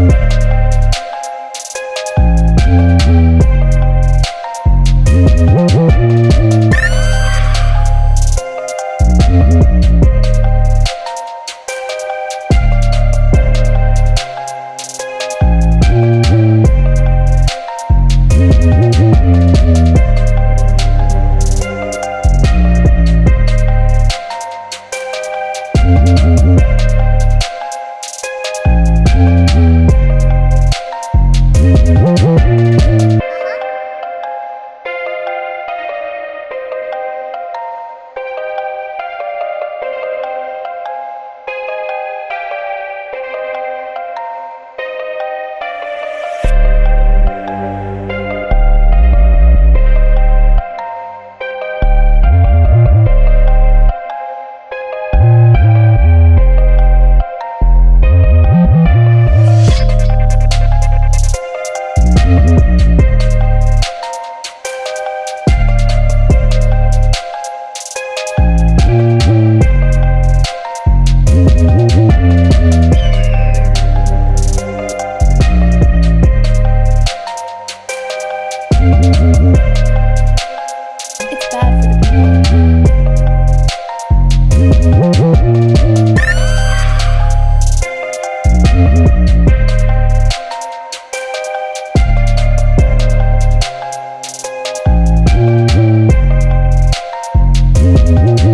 We'll be right back. Música